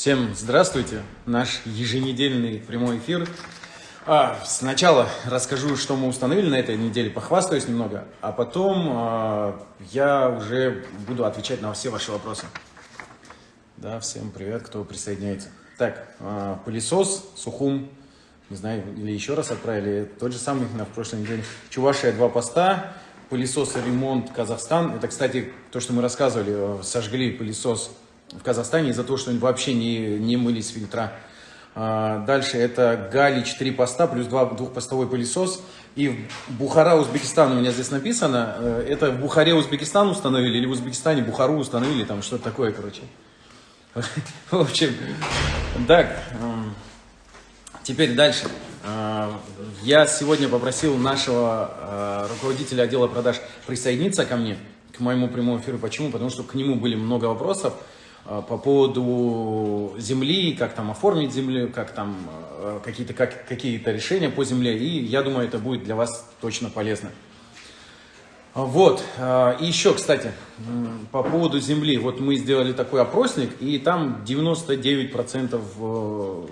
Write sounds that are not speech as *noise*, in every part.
Всем здравствуйте! Наш еженедельный прямой эфир. А, сначала расскажу, что мы установили на этой неделе, похвастаюсь немного, а потом а, я уже буду отвечать на все ваши вопросы. Да, всем привет, кто присоединяется. Так, а, пылесос, Сухум, не знаю, или еще раз отправили, тот же самый на прошлой неделе. Чувашия, два поста, пылесос ремонт Казахстан. Это, кстати, то, что мы рассказывали, сожгли пылесос в Казахстане из-за того, что они вообще не, не мылись фильтра. А, дальше это Гали 4 поста плюс 2 двухпостовой пылесос. И Бухара, Узбекистан у меня здесь написано. Э, это в Бухаре Узбекистан установили или в Узбекистане Бухару установили, там что-то такое, короче. *laughs* В общем, так, теперь дальше. А, я сегодня попросил нашего а, руководителя отдела продаж присоединиться ко мне, к моему прямому эфиру. Почему? Потому что к нему были много вопросов. А, по поводу земли, как там оформить землю, как там а, какие-то как, какие решения по земле. И я думаю, это будет для вас точно полезно. Вот, и еще, кстати, по поводу земли. Вот мы сделали такой опросник, и там 99%, э,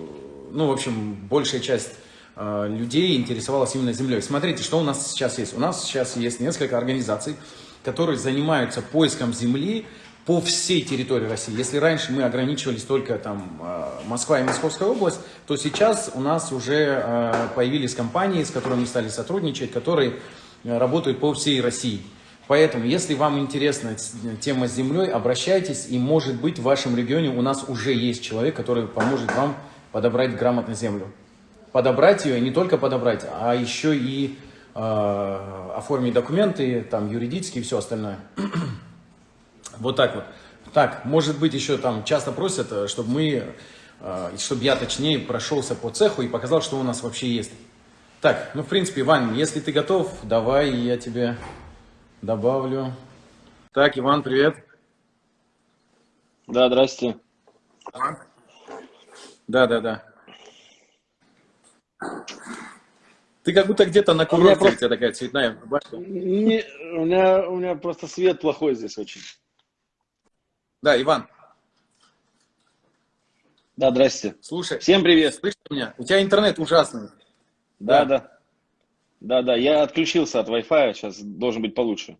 ну, в общем, большая часть людей интересовалась именно землей. Смотрите, что у нас сейчас есть. У нас сейчас есть несколько организаций, которые занимаются поиском земли по всей территории России. Если раньше мы ограничивались только там а, Москва и Московская область, то сейчас у нас уже а, появились компании, с которыми мы стали сотрудничать, которые а, работают по всей России. Поэтому, если вам интересна тема с землей, обращайтесь, и может быть в вашем регионе у нас уже есть человек, который поможет вам подобрать грамотно землю. Подобрать ее, не только подобрать, а еще и э, оформить документы, там юридические и все остальное. Вот так вот. Так, может быть, еще там часто просят, э, чтобы мы, э, чтобы я точнее прошелся по цеху и показал, что у нас вообще есть. Так, ну, в принципе, Иван, если ты готов, давай я тебе добавлю. Так, Иван, привет. Да, здрасте. Да, да, да. Ты как будто где-то на курорте, у, просто... у тебя такая цветная башня. Не, у, меня, у меня просто свет плохой здесь очень. Да, Иван. Да, здрасте. Слушай. Всем привет. Слышишь меня? У тебя интернет ужасный. Да, да. Да, да, да. Я отключился от Wi-Fi, сейчас должен быть получше.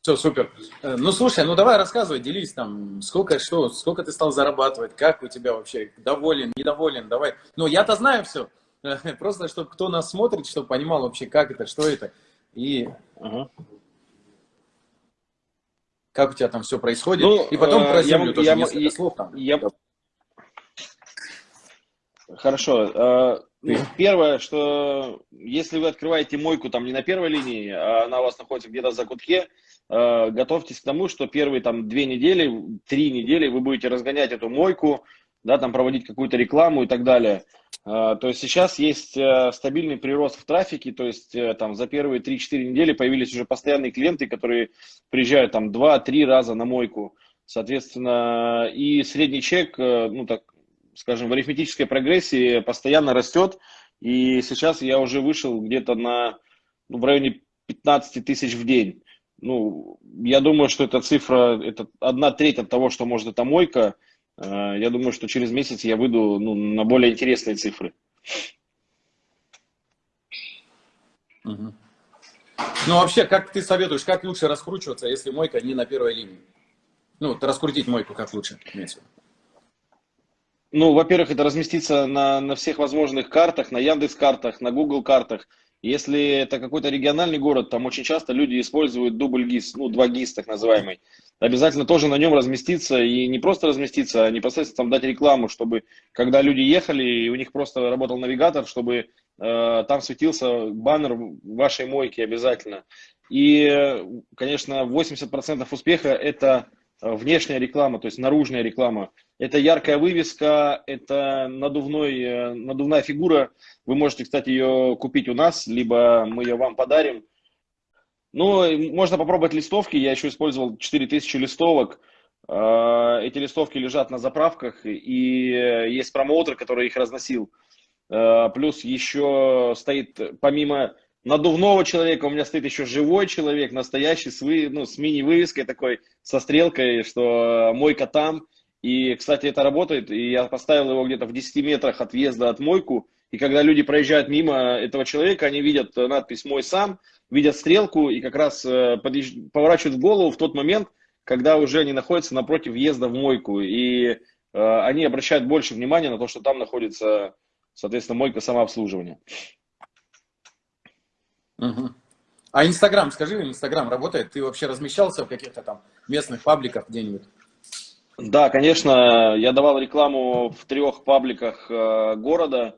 Все, супер. Э, ну, слушай, ну давай рассказывай, делись там, сколько, что, сколько ты стал зарабатывать, как у тебя вообще, доволен, недоволен, давай. Ну, я-то знаю все, *laughs* просто чтобы кто нас смотрит, чтобы понимал вообще, как это, что это. И угу как у тебя там все происходит, ну, и потом про землю я, тоже я, несколько я, слов там. Я... Хорошо. Э, ну, первое, что если вы открываете мойку там не на первой линии, а она у вас находится где-то за кутке, э, готовьтесь к тому, что первые там две недели, три недели вы будете разгонять эту мойку, да, там проводить какую-то рекламу и так далее. А, то есть сейчас есть э, стабильный прирост в трафике, то есть э, там за первые 3-4 недели появились уже постоянные клиенты, которые приезжают там 2-3 раза на мойку. Соответственно, и средний чек, э, ну так скажем, в арифметической прогрессии постоянно растет. И сейчас я уже вышел где-то на ну, в районе 15 тысяч в день. Ну, я думаю, что эта цифра, это одна треть от того, что может эта мойка. Э, я думаю, что через месяц я выйду ну, на более интересные цифры. Угу. Ну, вообще, как ты советуешь, как лучше раскручиваться, если мойка не на первой линии? Ну, раскрутить мойку как лучше? Ну, во-первых, это разместиться на, на всех возможных картах, на Яндекс картах, на Google картах. Если это какой-то региональный город, там очень часто люди используют дубль ГИС, ну, два ГИС так называемый. Обязательно тоже на нем разместиться и не просто разместиться, а непосредственно там дать рекламу, чтобы когда люди ехали, и у них просто работал навигатор, чтобы э, там светился баннер вашей мойки обязательно. И, конечно, 80% успеха это внешняя реклама, то есть наружная реклама. Это яркая вывеска, это надувной, э, надувная фигура. Вы можете, кстати, ее купить у нас, либо мы ее вам подарим. Ну, можно попробовать листовки. Я еще использовал 4000 листовок. Э, эти листовки лежат на заправках, и есть промоутер, который их разносил. Э, плюс еще стоит, помимо надувного человека, у меня стоит еще живой человек, настоящий, с, вы, ну, с мини-вывеской такой, со стрелкой, что мойка там. И, кстати, это работает. И я поставил его где-то в 10 метрах от въезда от мойку. И когда люди проезжают мимо этого человека, они видят надпись «Мой сам», видят стрелку и как раз э, подъезж... поворачивают голову в тот момент, когда уже они находятся напротив въезда в мойку. И э, они обращают больше внимания на то, что там находится, соответственно, мойка самообслуживания. Угу. А Инстаграм, скажи, Инстаграм работает? Ты вообще размещался в каких-то там местных пабликах где-нибудь? Да, конечно, я давал рекламу в трех пабликах э, города.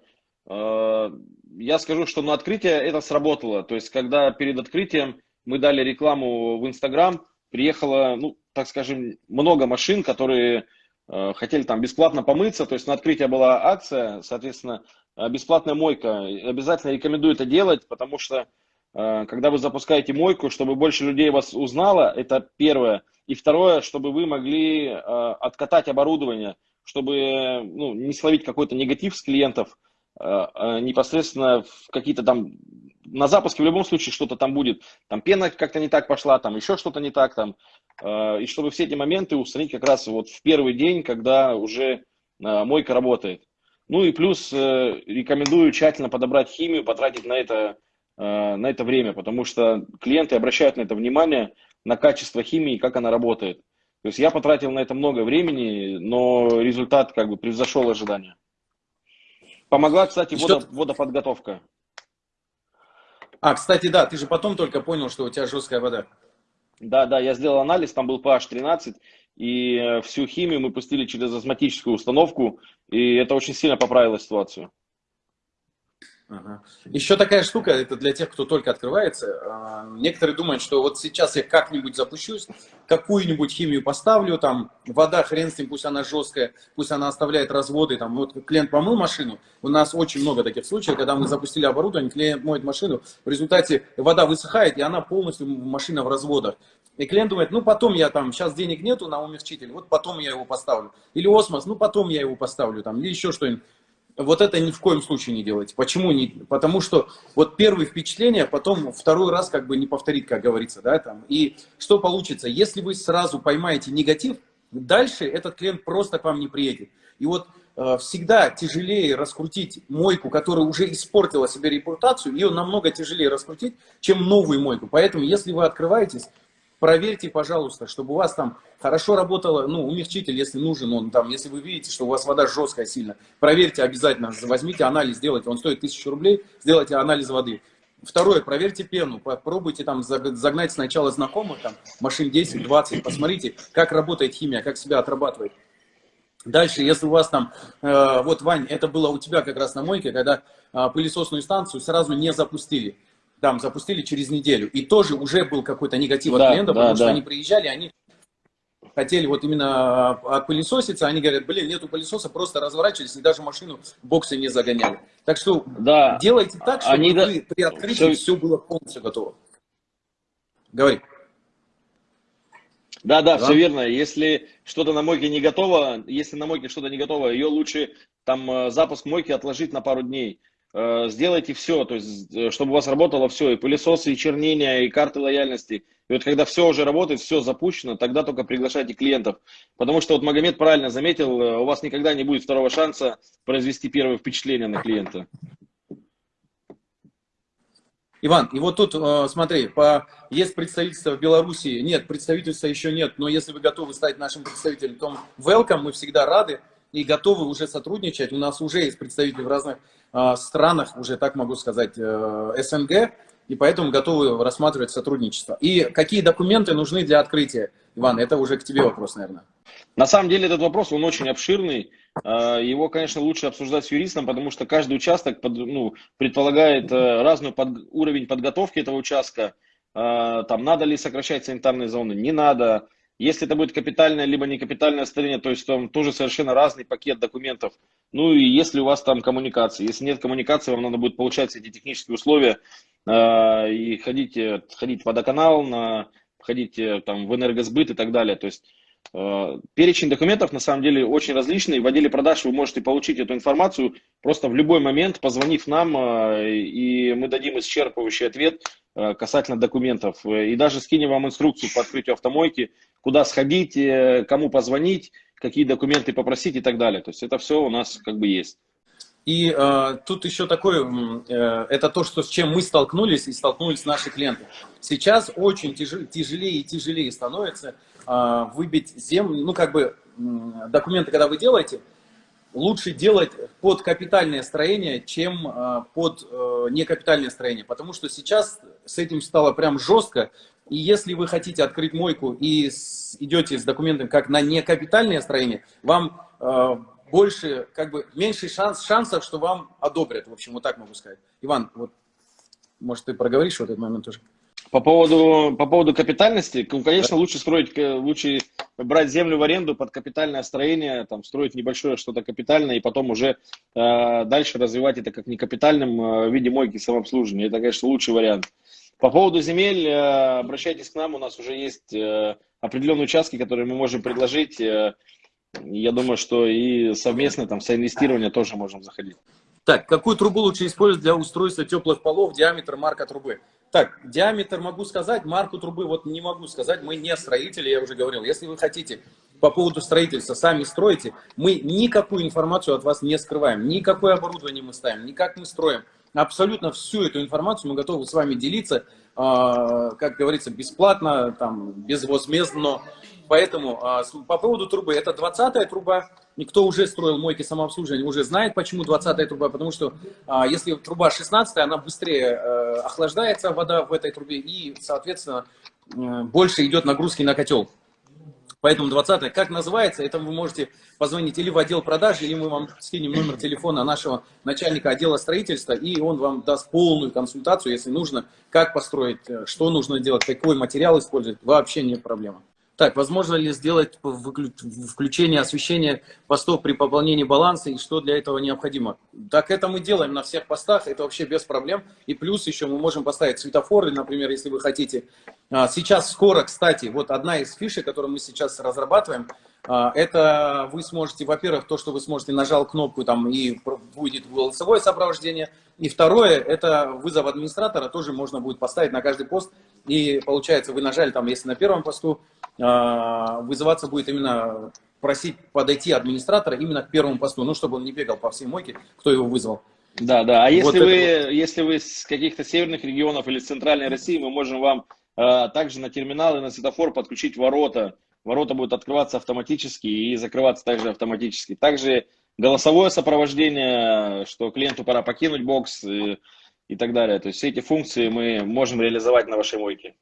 Э, я скажу, что на открытие это сработало. То есть, когда перед открытием мы дали рекламу в Инстаграм, приехало, ну, так скажем, много машин, которые э, хотели там бесплатно помыться. То есть, на открытие была акция, соответственно, э, бесплатная мойка. Обязательно рекомендую это делать, потому что когда вы запускаете мойку, чтобы больше людей вас узнало, это первое. И второе, чтобы вы могли откатать оборудование, чтобы ну, не словить какой-то негатив с клиентов, непосредственно в какие-то там на запуске в любом случае что-то там будет, там пена как-то не так пошла, там еще что-то не так там, и чтобы все эти моменты устранить как раз вот в первый день, когда уже мойка работает. Ну и плюс рекомендую тщательно подобрать химию, потратить на это Э, на это время, потому что клиенты обращают на это внимание, на качество химии, как она работает. То есть я потратил на это много времени, но результат как бы превзошел ожидания. Помогла, кстати, водо, водоподготовка. А, кстати, да, ты же потом только понял, что у тебя жесткая вода. Да, да, я сделал анализ, там был pH 13, и э, всю химию мы пустили через озматическую установку, и это очень сильно поправило ситуацию. Ага. Еще такая штука, это для тех, кто только открывается. А, некоторые думают, что вот сейчас я как-нибудь запущусь, какую-нибудь химию поставлю, там вода, хрен с ним, пусть она жесткая, пусть она оставляет разводы. Там, вот клиент помыл машину, у нас очень много таких случаев, когда мы запустили оборудование, клиент моет машину, в результате вода высыхает, и она полностью, машина в разводах. И клиент думает, ну потом я там, сейчас денег нету на умягчитель, вот потом я его поставлю. Или осмос, ну потом я его поставлю, там, или еще что-нибудь. Вот это ни в коем случае не делайте. Почему не? Потому что вот первые впечатления, потом второй раз как бы не повторить, как говорится, да, там. И что получится? Если вы сразу поймаете негатив, дальше этот клиент просто к вам не приедет. И вот э, всегда тяжелее раскрутить мойку, которая уже испортила себе репутацию, ее намного тяжелее раскрутить, чем новую мойку. Поэтому, если вы открываетесь, проверьте, пожалуйста, чтобы у вас там хорошо работало, ну, умягчитель, если нужен он там, если вы видите, что у вас вода жесткая сильно, проверьте обязательно, возьмите анализ, сделайте, он стоит 1000 рублей, сделайте анализ воды. Второе, проверьте пену, попробуйте там загнать сначала знакомых, там, машин 10-20, посмотрите, как работает химия, как себя отрабатывает. Дальше, если у вас там, э, вот, Вань, это было у тебя как раз на мойке, когда э, пылесосную станцию сразу не запустили там запустили через неделю. И тоже уже был какой-то негатив да, от клиентов, да, потому да. что они приезжали, они хотели вот именно отпылесоситься, они говорят, блин, нету пылесоса, просто разворачивались и даже машину боксы не загоняли. Так что да. делайте так, чтобы они вы, да... при открытии все... все было полностью готово. Говори. Да, да, да, все верно. Если что-то на мойке не готово, если на мойке что-то не готово, ее лучше там э, запуск мойки отложить на пару дней. Э, сделайте все, то есть, э, чтобы у вас работало все, и пылесосы, и чернения, и карты лояльности. И вот когда все уже работает, все запущено, тогда только приглашайте клиентов. Потому что вот Магомед правильно заметил, э, у вас никогда не будет второго шанса произвести первое впечатление на клиента. Иван, и вот тут, смотри, по, есть представительство в Беларуси, нет, представительства еще нет, но если вы готовы стать нашим представителем, то welcome, мы всегда рады и готовы уже сотрудничать. У нас уже есть представители в разных э, странах, уже так могу сказать, э, СНГ, и поэтому готовы рассматривать сотрудничество. И какие документы нужны для открытия? Иван, это уже к тебе вопрос, наверное. На самом деле этот вопрос, он очень обширный. Э, его, конечно, лучше обсуждать с юристом, потому что каждый участок под, ну, предполагает э, разный под, уровень подготовки этого участка. Э, там надо ли сокращать санитарные зоны, не надо если это будет капитальное либо не капитальное строение, то есть там тоже совершенно разный пакет документов. Ну и если у вас там коммуникации. Если нет коммуникации, вам надо будет получать эти технические условия э, и ходить, э, ходить в водоканал, на, ходить э, там, в энергосбыт и так далее. То есть перечень документов на самом деле очень различный. В отделе продаж вы можете получить эту информацию просто в любой момент, позвонив нам, э, и мы дадим исчерпывающий ответ э, касательно документов. И даже скинем вам инструкцию по открытию автомойки, куда сходить, э, кому позвонить какие документы попросить и так далее. То есть это все у нас как бы есть. И э, тут еще такое, э, это то, что, с чем мы столкнулись и столкнулись наши клиенты. Сейчас очень тяжелее, тяжелее и тяжелее становится э, выбить землю, ну как бы документы, когда вы делаете, лучше делать под капитальное строение, чем э, под э, некапитальное строение. Потому что сейчас с этим стало прям жестко. И если вы хотите открыть мойку и идете с документами как на некапитальное строение, вам э, больше, как бы, меньше шанс, шансов, что вам одобрят, в общем, вот так могу сказать. Иван, вот, может, ты проговоришь в этот момент тоже? По поводу, по поводу капитальности, конечно, лучше строить, лучше брать землю в аренду под капитальное строение, там, строить небольшое что-то капитальное, и потом уже э, дальше развивать это как некапитальном э, виде мойки самообслуживания. Это, конечно, лучший вариант. По поводу земель, э, обращайтесь к нам, у нас уже есть э, определенные участки, которые мы можем предложить. Э, я думаю, что и совместно там соинвестирование тоже можем заходить. Так, какую трубу лучше использовать для устройства теплых полов, диаметр, марка трубы? Так, диаметр могу сказать, марку трубы вот не могу сказать, мы не строители, я уже говорил. Если вы хотите по поводу строительства сами строите, мы никакую информацию от вас не скрываем, никакое оборудование мы ставим, никак мы строим. Абсолютно всю эту информацию мы готовы с вами делиться, а, как говорится, бесплатно, там, безвозмездно. Поэтому а, по поводу трубы, это 20-я труба, никто уже строил мойки самообслуживания, уже знает, почему 20-я труба, потому что а, если труба 16 она быстрее э, охлаждается, вода в этой трубе, и, соответственно, э, больше идет нагрузки на котел. Поэтому 20 как называется, это вы можете позвонить или в отдел продаж, или мы вам скинем номер телефона нашего начальника отдела строительства, и он вам даст полную консультацию, если нужно, как построить, э, что нужно делать, какой материал использовать, вообще нет проблемы. Так, возможно ли сделать включение освещения постов при пополнении баланса и что для этого необходимо? Так это мы делаем на всех постах, это вообще без проблем. И плюс еще мы можем поставить светофоры, например, если вы хотите. А, сейчас скоро, кстати, вот одна из фишек, которую мы сейчас разрабатываем, а, это вы сможете, во-первых, то, что вы сможете нажал кнопку там и будет голосовое сопровождение. И второе, это вызов администратора, тоже можно будет поставить на каждый пост. И получается, вы нажали там, если на первом посту, а, вызываться будет именно просить подойти администратора именно к первому посту, ну, чтобы он не бегал по всей мойке, кто его вызвал. Да, да. А если, вот вы, это... если вы с каких-то северных регионов или с центральной России, мы можем вам а, также на терминал и на светофор подключить ворота. Ворота будут открываться автоматически и закрываться также автоматически. Также голосовое сопровождение, что клиенту пора покинуть бокс и, так далее. То есть все эти функции мы можем реализовать на вашей мойке.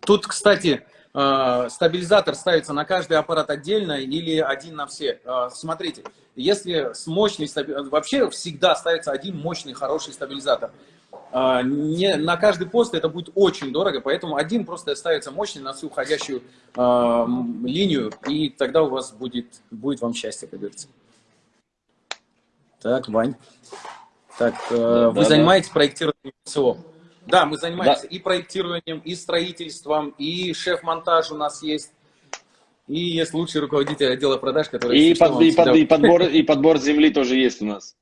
Тут, кстати, э, стабилизатор ставится на каждый аппарат отдельно или один на все. Э, смотрите, если с мощный, вообще всегда ставится один мощный, хороший стабилизатор. Э, не, на каждый пост это будет очень дорого, поэтому один просто ставится мощный на всю уходящую э, линию, и тогда у вас будет, будет вам счастье, как говорится. Так, Вань. Так, э, да, вы да, занимаетесь да. проектированием всего? Да, мы занимаемся да. и проектированием, и строительством, и шеф-монтаж у нас есть. И есть лучший руководитель отдела продаж, который... И, под, и, под, и, подбор, и подбор земли тоже есть у нас.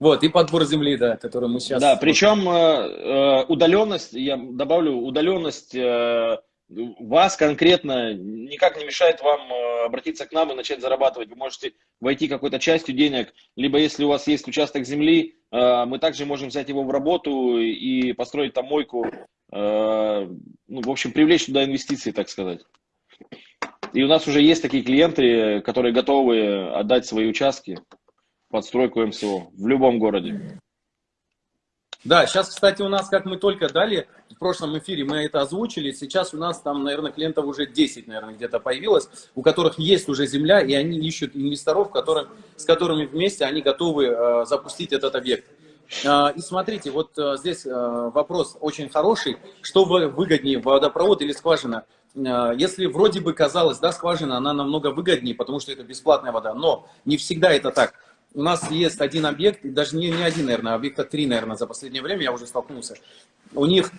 Вот, и подбор земли, да, который мы сейчас... Да, причем э, э, удаленность, я добавлю, удаленность э, вас конкретно никак не мешает вам э, обратиться к нам и начать зарабатывать. Вы можете войти какой-то частью денег, либо если у вас есть участок земли, э, мы также можем взять его в работу и построить там мойку, э, ну, в общем, привлечь туда инвестиции, так сказать. И у нас уже есть такие клиенты, которые готовы отдать свои участки под стройку МСО в любом городе. Да, сейчас, кстати, у нас, как мы только дали, в прошлом эфире мы это озвучили, сейчас у нас там, наверное, клиентов уже 10, наверное, где-то появилось, у которых есть уже земля, и они ищут инвесторов, которых, с которыми вместе они готовы э, запустить этот объект. Э, и смотрите, вот э, здесь э, вопрос очень хороший, что выгоднее, водопровод или скважина? Э, если вроде бы казалось, да, скважина, она намного выгоднее, потому что это бесплатная вода, но не всегда это так у нас есть один объект, даже не, не один, наверное, объекта три, наверное, за последнее время я уже столкнулся. У них,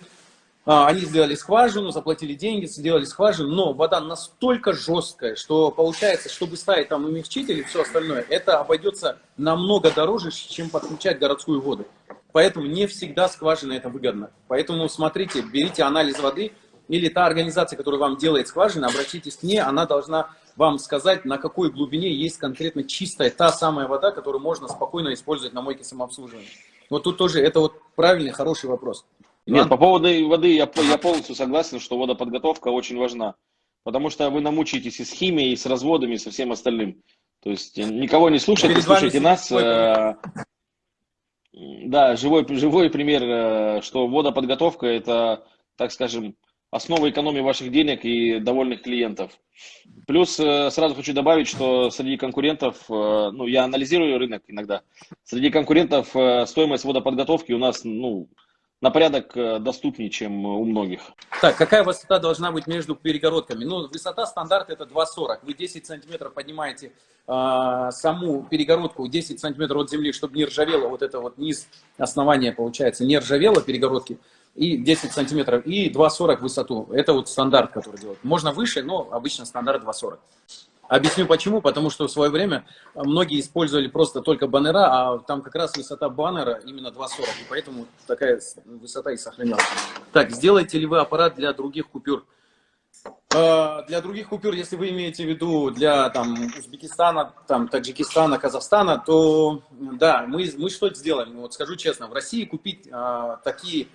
а, они сделали скважину, заплатили деньги, сделали скважину, но вода настолько жесткая, что получается, чтобы ставить там умягчитель и все остальное, это обойдется намного дороже, чем подключать городскую воду. Поэтому не всегда скважина это выгодно. Поэтому смотрите, берите анализ воды, или та организация, которая вам делает скважины, обратитесь к ней, она должна вам сказать, на какой глубине есть конкретно чистая та самая вода, которую можно спокойно использовать на мойке самообслуживания. Вот тут тоже это вот правильный, хороший вопрос. Нет, по поводу воды я, я полностью согласен, что водоподготовка очень важна. Потому что вы намучаетесь и с химией, и с разводами, и со всем остальным. То есть э, никого не слушайте, Перед слушайте нас. Э, да, живой, живой пример, э, что водоподготовка это, так скажем, основа экономии ваших денег и довольных клиентов. Плюс сразу хочу добавить, что среди конкурентов, ну, я анализирую рынок иногда, среди конкурентов стоимость водоподготовки у нас, ну, на порядок э, доступнее, чем у многих. Так, какая высота должна быть между перегородками? Ну, высота стандарт это 2,40. Вы 10 сантиметров поднимаете э, саму перегородку 10 сантиметров от земли, чтобы не ржавело вот это вот низ основания, получается, не ржавело перегородки, и 10 сантиметров, и 2,40 высоту. Это вот стандарт, который делают. Можно выше, но обычно стандарт 2,40. Объясню почему. Потому что в свое время многие использовали просто только баннера, а там как раз высота баннера именно 2,40. И поэтому такая высота и сохранялась. Так, сделаете ли вы аппарат для других купюр? А, для других купюр, если вы имеете в виду для там, Узбекистана, там, Таджикистана, Казахстана, то да, мы, мы что сделаем? Вот скажу честно, в России купить а, такие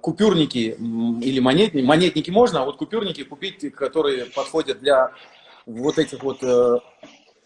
купюрники или монетники, монетники можно, а вот купюрники купить, которые подходят для вот этих вот э,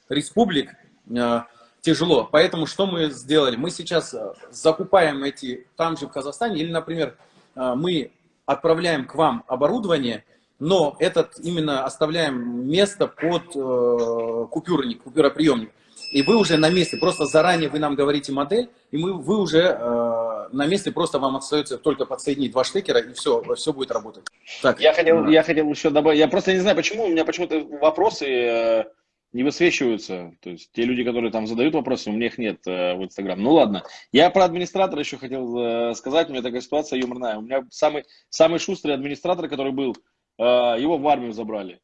республик э, тяжело. Поэтому что мы сделали? Мы сейчас э, закупаем эти там же в Казахстане, или, например, э, мы отправляем к вам оборудование, но этот именно оставляем место под э, купюрник, купюроприемник. И вы уже на месте, просто заранее вы нам говорите модель, и мы, вы уже э, на месте, просто вам остается только подсоединить два штекера, и все, все будет работать. Так. Я, хотел, я хотел еще добавить, я просто не знаю, почему у меня почему-то вопросы э, не высвечиваются. То есть те люди, которые там задают вопросы, у меня их нет э, в Инстаграм. Ну ладно. Я про администратора еще хотел э, сказать, у меня такая ситуация юморная. У меня самый, самый шустрый администратор, который был, э, его в армию забрали.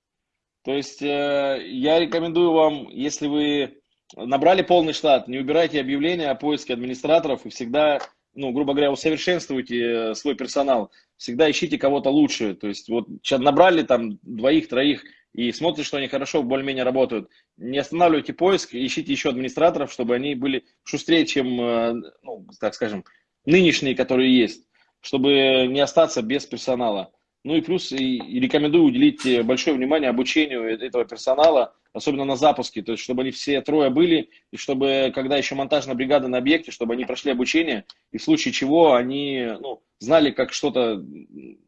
То есть э, я рекомендую вам, если вы набрали полный штат, не убирайте объявления о поиске администраторов и всегда, ну, грубо говоря, усовершенствуйте э, свой персонал. Всегда ищите кого-то лучше. То есть вот сейчас набрали там двоих, троих и смотрите, что они хорошо, более-менее работают. Не останавливайте поиск, ищите еще администраторов, чтобы они были шустрее, чем, э, ну, так скажем, нынешние, которые есть, чтобы не остаться без персонала. Ну и плюс и рекомендую уделить э, большое внимание обучению этого персонала, особенно на запуске, то есть чтобы они все трое были, и чтобы, когда еще монтажная бригада на объекте, чтобы они прошли обучение, и в случае чего они ну, знали, как что-то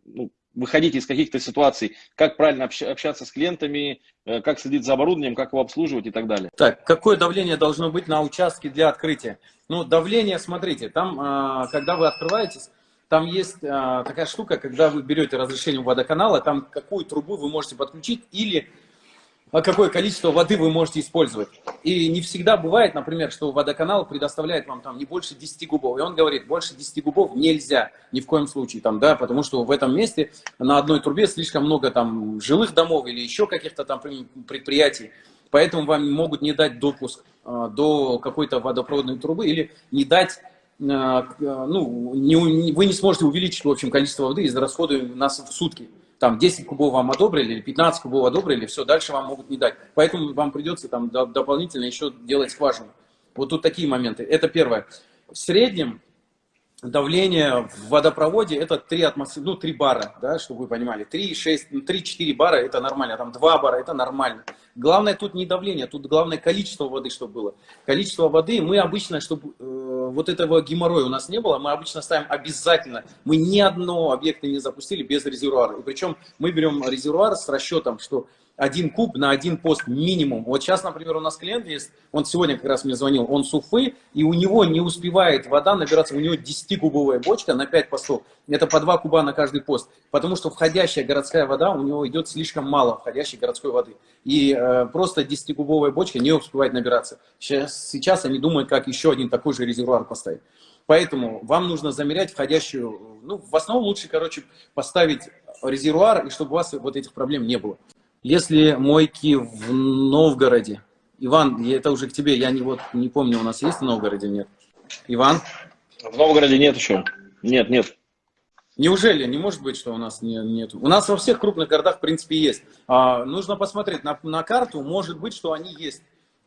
ну, выходить из каких-то ситуаций, как правильно общаться с клиентами, э, как следить за оборудованием, как его обслуживать и так далее. Так, какое давление должно быть на участке для открытия? Ну, давление, смотрите, там, а, когда вы открываетесь, там есть а, такая штука, когда вы берете разрешение водоканала, там какую трубу вы можете подключить или какое количество воды вы можете использовать. И не всегда бывает, например, что водоканал предоставляет вам там не больше 10 губов. И он говорит, больше 10 губов нельзя ни в коем случае, там, да, потому что в этом месте на одной трубе слишком много там жилых домов или еще каких-то там предприятий. Поэтому вам могут не дать допуск э, до какой-то водопроводной трубы или не дать Э, ну, не, вы не сможете увеличить, в общем, количество воды из расхода нас в сутки. Там 10 кубов вам одобрили, или 15 кубов одобрили, все, дальше вам могут не дать. Поэтому вам придется там дополнительно еще делать скважину. Вот тут такие моменты. Это первое. В среднем давление в водопроводе это 3 атмосферы, ну 3 бара, да, чтобы вы понимали. 3, 6, 3-4 бара это нормально, там 2 бара это нормально. Главное тут не давление, тут главное количество воды, чтобы было. Количество воды мы обычно, чтобы э, вот этого геморроя у нас не было, мы обычно ставим обязательно. Мы ни одно объекта не запустили без резервуара. И причем мы берем резервуар с расчетом, что один куб на один пост минимум. Вот сейчас, например, у нас клиент есть, он сегодня как раз мне звонил, он с Уфы, и у него не успевает вода набираться, у него 10-кубовая бочка на 5 постов. Это по 2 куба на каждый пост, потому что входящая городская вода, у него идет слишком мало входящей городской воды. И э, просто 10-кубовая бочка не успевает набираться. Сейчас, сейчас они думают, как еще один такой же резервуар поставить. Поэтому вам нужно замерять входящую, ну, в основном лучше, короче, поставить резервуар, и чтобы у вас вот этих проблем не было. Если мойки в Новгороде, Иван, это уже к тебе, я не, вот, не помню, у нас есть в Новгороде, нет? Иван? В Новгороде нет еще. Нет, нет. Неужели? Не может быть, что у нас не, нет. У нас во всех крупных городах, в принципе, есть. А, нужно посмотреть на, на карту, может быть, что они есть.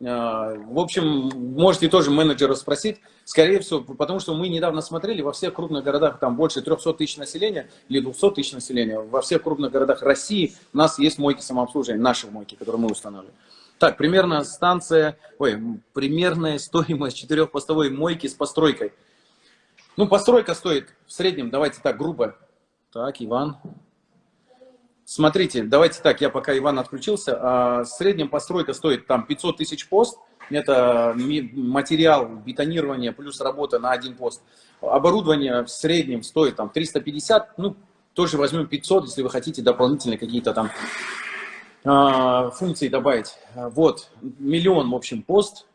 А, в общем, можете тоже менеджера спросить. Скорее всего, потому что мы недавно смотрели, во всех крупных городах, там больше 300 тысяч населения или 200 тысяч населения, во всех крупных городах России у нас есть мойки самообслуживания, наши мойки, которые мы установили. Так, примерно станция, ой, примерная стоимость четырехпостовой мойки с постройкой – ну, постройка стоит в среднем, давайте так, грубо. Так, Иван. Смотрите, давайте так, я пока Иван отключился. А, в среднем постройка стоит там 500 тысяч пост. Это материал бетонирования плюс работа на один пост. Оборудование в среднем стоит там 350, ну, тоже возьмем 500, если вы хотите дополнительные какие-то там а, функции добавить. Вот, миллион, в общем, пост.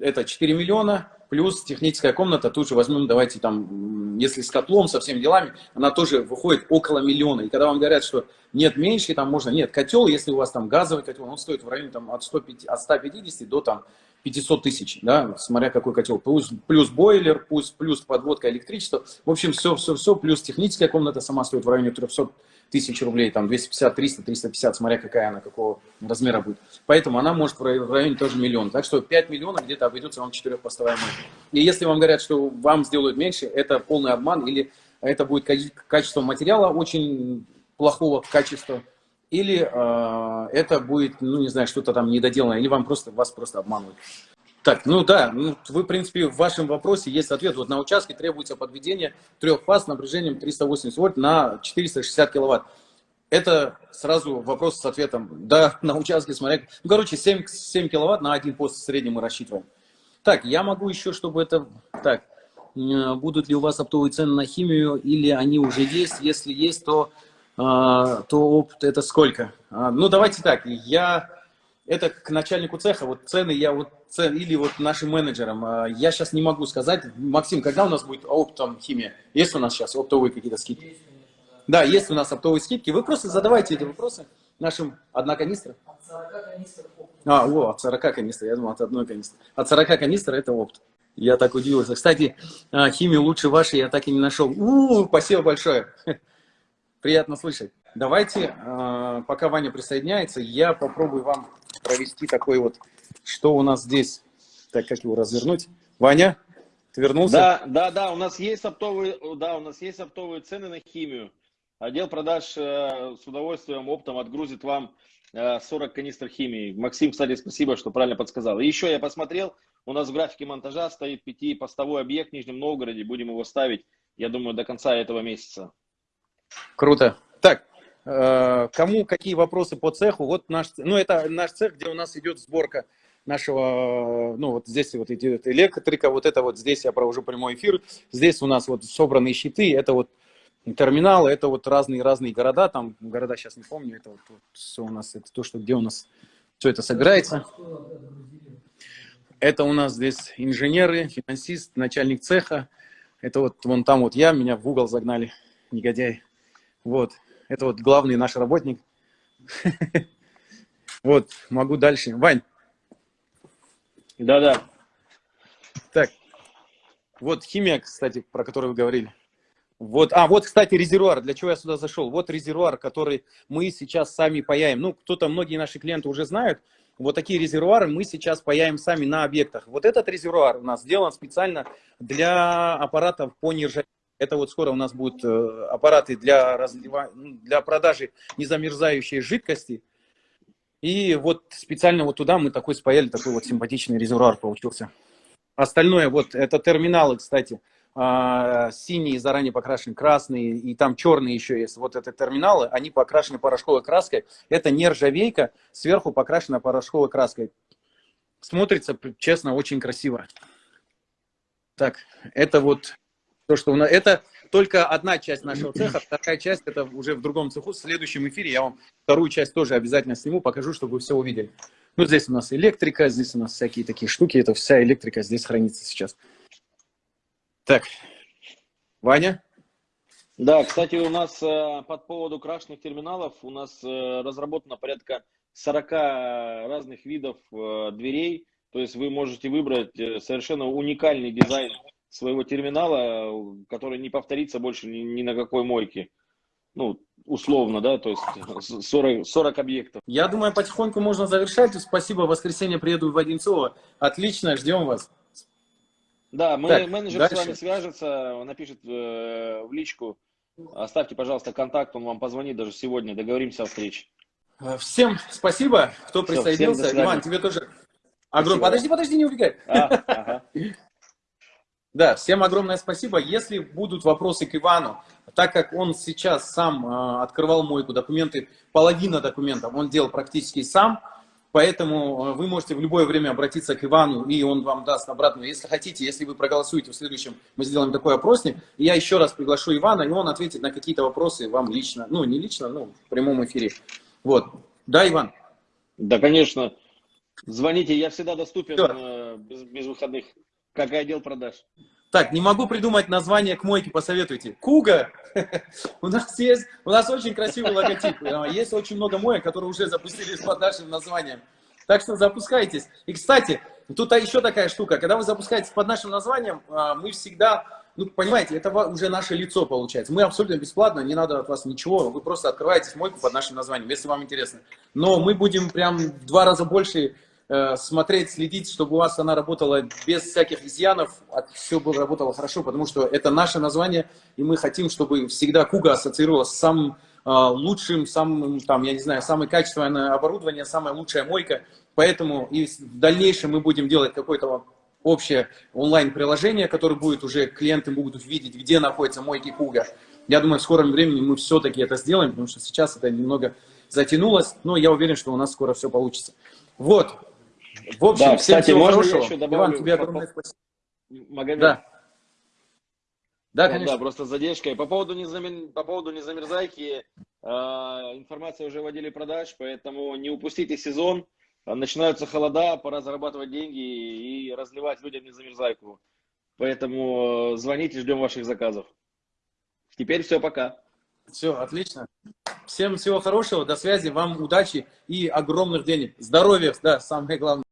Это 4 миллиона плюс техническая комната, тут же возьмем, давайте там, если с котлом, со всеми делами, она тоже выходит около миллиона. И когда вам говорят, что нет меньше, там можно, нет, котел, если у вас там газовый котел, он стоит в районе там от, 105, от 150 до там 500 тысяч, да, смотря какой котел, плюс, плюс бойлер, плюс, плюс подводка электричества, в общем, все, все, все, плюс техническая комната сама стоит в районе 300 тысяч рублей, там 250, 300, 350, смотря какая она, какого размера будет. Поэтому она может в районе тоже миллион. Так что 5 миллионов где-то обойдется вам 4-постовая мойка. И если вам говорят, что вам сделают меньше, это полный обман, или это будет качество материала очень плохого качества, или э, это будет, ну не знаю, что-то там недоделанное, или вам просто, вас просто обманывают. Так, ну да, ну, вы, в принципе, в вашем вопросе есть ответ. Вот на участке требуется подведение трех фаз с напряжением 380 вольт на 460 киловатт. Это сразу вопрос с ответом. Да, на участке, смотря... Ну, короче, 7, 7 киловатт на один пост в среднем мы рассчитываем. Так, я могу еще, чтобы это... Так, будут ли у вас оптовые цены на химию или они уже есть? Если есть, то, а, то опт это сколько? А, ну, давайте так, я это к начальнику цеха, вот цены я вот, или вот нашим менеджерам, а, я сейчас не могу сказать. Максим, когда у нас будет оптом химия? Есть у нас сейчас оптовые какие-то скидки? да, есть у нас оптовые скидки. Вы просто задавайте эти вопросы нашим одна канистра. От 40 канистр А, о, от 40 канистр, я думал, от одной канистры. От 40 канистр это опт. Я так удивился. Кстати, а, химию лучше вашей я так и не нашел. У, -у спасибо большое. *laughs* Приятно слышать. Давайте, а, пока Ваня присоединяется, я попробую вам провести такой вот, что у нас здесь, так как его развернуть. Ваня, ты вернулся? Да, да, да, у нас есть оптовые, да, у нас есть оптовые цены на химию. Отдел продаж э, с удовольствием оптом отгрузит вам э, 40 канистр химии. Максим, кстати, спасибо, что правильно подсказал. И еще я посмотрел, у нас в графике монтажа стоит пятипостовой объект в Нижнем Новгороде. Будем его ставить, я думаю, до конца этого месяца. Круто. Так, Э, кому какие вопросы по цеху? Вот наш, ну это наш цех, где у нас идет сборка нашего, ну вот здесь вот идет электрика, вот это вот здесь я провожу прямой эфир, здесь у нас вот собранные щиты, это вот терминалы, это вот разные-разные города, там города сейчас не помню, это вот, вот все у нас, это то, что где у нас все это собирается. Это у нас здесь инженеры, финансист, начальник цеха, это вот вон там вот я, меня в угол загнали, негодяй. Вот, это вот главный наш работник. *laughs* Вот, могу дальше. Вань. Да-да. Так, вот химия, кстати, про которую вы говорили. Вот, а, вот, кстати, резервуар, для чего я сюда зашел. Вот резервуар, который мы сейчас сами паяем. Ну, кто-то, многие наши клиенты уже знают, вот такие резервуары мы сейчас паяем сами на объектах. Вот этот резервуар у нас сделан специально для аппаратов по нержавейке. Это вот скоро у нас будут э, аппараты для, разлива... Ну, для продажи незамерзающей жидкости. И вот специально вот туда мы такой спаяли, такой вот симпатичный резервуар получился. Остальное, вот это терминалы, кстати, а, синие заранее покрашены, красные, и там черные еще есть. Вот это терминалы, они покрашены порошковой краской. Это нержавейка, сверху покрашена порошковой краской. Смотрится, честно, очень красиво. Так, это вот то, что у нас... Это только одна часть нашего *clears throat* цеха, вторая часть это уже в другом цеху. В следующем эфире я вам вторую часть тоже обязательно сниму, покажу, чтобы вы все увидели. Ну, здесь у нас электрика, здесь у нас всякие такие штуки. Это вся электрика здесь хранится сейчас. Так, Ваня? Да, кстати, у нас э, под поводу крашенных терминалов у нас э, разработано порядка 40 разных видов э, дверей. То есть вы можете выбрать совершенно уникальный дизайн своего терминала, который не повторится больше ни, ни на какой мойке. Ну, условно, да, то есть 40, 40 объектов. Я думаю, потихоньку можно завершать. Спасибо, в воскресенье приеду в Одинцово. Отлично, ждем вас. Да, мы, Так, менеджер дальше. с вами свяжется, напишет э, в личку. Оставьте, пожалуйста, контакт, он вам позвонит даже сегодня, договоримся о встрече. Э, Всем спасибо, кто всем присоединился. Иван, тебе тоже огромное... Спасибо. Подожди, подожди, не убегай. А, ага. Да, всем огромное спасибо. Если будут вопросы к Ивану, так как он сейчас сам э, открывал мойку, документы, половина документов он делал практически сам, поэтому э, вы можете в любое время обратиться к Ивану, и он вам даст обратную. Если хотите, если вы проголосуете в следующем, мы сделаем такой опросник, и я еще раз приглашу Ивана, и он ответит на какие-то вопросы вам лично, ну не лично, ну в прямом эфире. Вот. Да, Иван? Да, конечно. Звоните, я всегда доступен э, без, без выходных, как отдел продаж. Так, не могу придумать название к мойке, посоветуйте. Куга. *laughs* У нас есть, у нас очень красивый логотип. Э, Есть очень много моек, которые уже запустились под нашим названием. Так что запускайтесь. И, кстати, тут а еще такая штука. Когда вы запускаетесь под нашим названием, а, мы всегда, ну, понимаете, это уже наше лицо получается. Мы абсолютно бесплатно, не надо от вас ничего. Вы просто открываете мойку под нашим названием, если вам интересно. Но мы будем прям в два раза больше смотреть, следить, чтобы у вас она работала без всяких изъянов, все было работало хорошо, потому что это наше название, и мы хотим, чтобы всегда Куга ассоциировалась с самым э, лучшим, самым, там, я не знаю, самое качественное оборудование, самая лучшая мойка. Поэтому и в дальнейшем мы будем делать какое-то общее онлайн-приложение, которое будет уже, клиенты будут видеть, где находятся мойки Куга. Я думаю, в скором времени мы все-таки это сделаем, потому что сейчас это немного затянулось, но я уверен, что у нас скоро все получится. Вот. В общем, Да, всем кстати, всего можно хорошего. еще добавлю Иван, тебе огромное спасибо. Магомед. Да. Да, Ну конечно. да, просто с задержкой. По поводу, незамер... по поводу незамерзайки, э, информация уже в отделе продаж, поэтому не упустите сезон. Начинаются холода, пора зарабатывать деньги и разливать людям незамерзайку. Поэтому э, звоните, ждем ваших заказов. Теперь все, пока. Все, отлично. Всем всего хорошего, до связи, вам удачи и огромных денег. Здоровья, да, самое главное.